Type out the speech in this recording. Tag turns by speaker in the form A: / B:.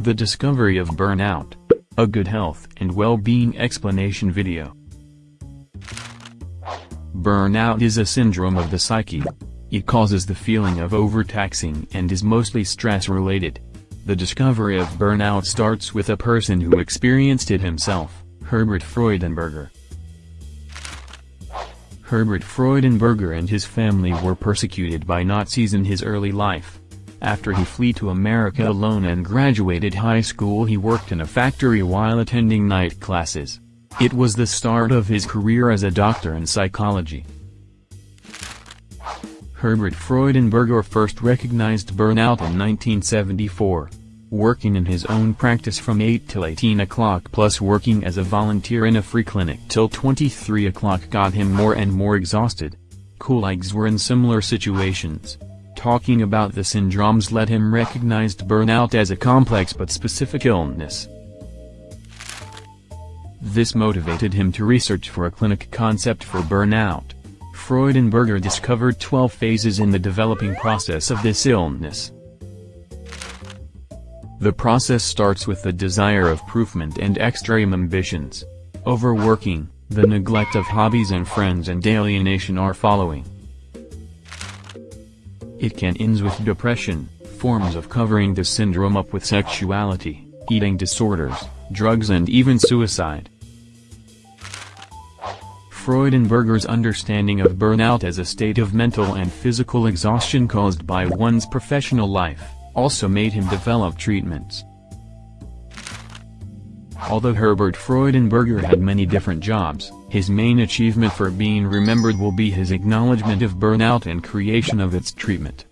A: The Discovery of Burnout. A good health and well-being explanation video. Burnout is a syndrome of the psyche. It causes the feeling of overtaxing and is mostly stress-related. The discovery of burnout starts with a person who experienced it himself, Herbert Freudenberger. Herbert Freudenberger and his family were persecuted by Nazis in his early life. After he fled to America alone and graduated high school he worked in a factory while attending night classes. It was the start of his career as a doctor in psychology. Herbert Freudenberger first recognized burnout in 1974. Working in his own practice from 8 till 18 o'clock plus working as a volunteer in a free clinic till 23 o'clock got him more and more exhausted. Colleagues were in similar situations. Talking about the syndromes led him recognized burnout as a complex but specific illness. This motivated him to research for a clinic concept for burnout. Freudenberger discovered 12 phases in the developing process of this illness. The process starts with the desire of improvement and extreme ambitions. Overworking, the neglect of hobbies and friends and alienation are following. It can end with depression, forms of covering the syndrome up with sexuality, eating disorders, drugs and even suicide. Freudenberger's understanding of burnout as a state of mental and physical exhaustion caused by one's professional life, also made him develop treatments. Although Herbert Freudenberger had many different jobs, his main achievement for being remembered will be his acknowledgement of burnout and creation of its treatment.